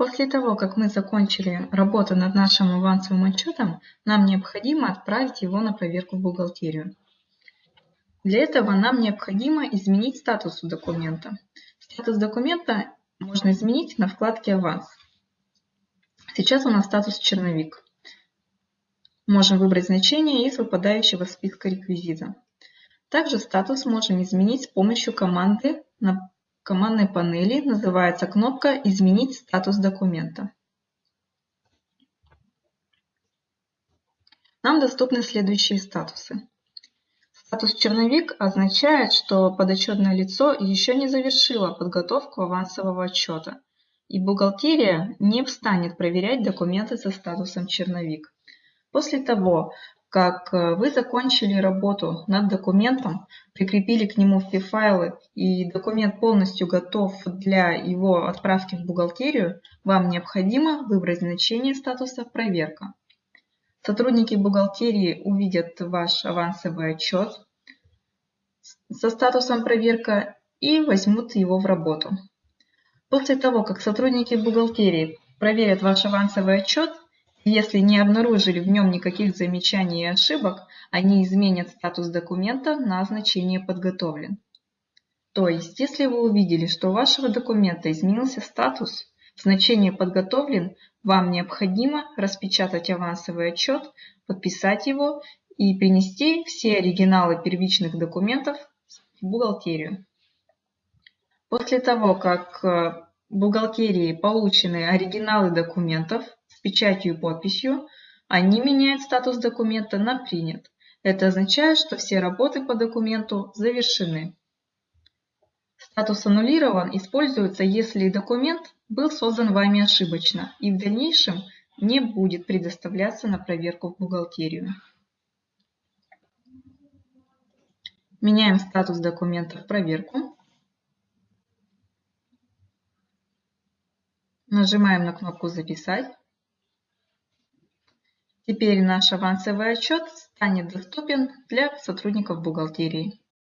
После того, как мы закончили работу над нашим авансовым отчетом, нам необходимо отправить его на проверку в бухгалтерию. Для этого нам необходимо изменить статус документа. Статус документа можно изменить на вкладке «Аванс». Сейчас у нас статус «Черновик». Можем выбрать значение из выпадающего списка реквизита. Также статус можем изменить с помощью команды командной панели. Называется кнопка «Изменить статус документа». Нам доступны следующие статусы. Статус «Черновик» означает, что подотчетное лицо еще не завершило подготовку авансового отчета, и бухгалтерия не встанет проверять документы со статусом «Черновик». После того, как э, вы закончили работу над документом, прикрепили к нему все файлы и документ полностью готов для его отправки в бухгалтерию, вам необходимо выбрать значение статуса «Проверка». Сотрудники бухгалтерии увидят ваш авансовый отчет со статусом «Проверка» и возьмут его в работу. После того, как сотрудники бухгалтерии проверят ваш авансовый отчет, если не обнаружили в нем никаких замечаний и ошибок, они изменят статус документа на значение «Подготовлен». То есть, если вы увидели, что у вашего документа изменился статус, значение «Подготовлен», вам необходимо распечатать авансовый отчет, подписать его и принести все оригиналы первичных документов в бухгалтерию. После того, как в э, бухгалтерии получены оригиналы документов, печатью и подписью, они меняют статус документа на «Принят». Это означает, что все работы по документу завершены. Статус аннулирован используется, если документ был создан вами ошибочно и в дальнейшем не будет предоставляться на проверку в бухгалтерию. Меняем статус документа в проверку. Нажимаем на кнопку «Записать». Теперь наш авансовый отчет станет доступен для сотрудников бухгалтерии.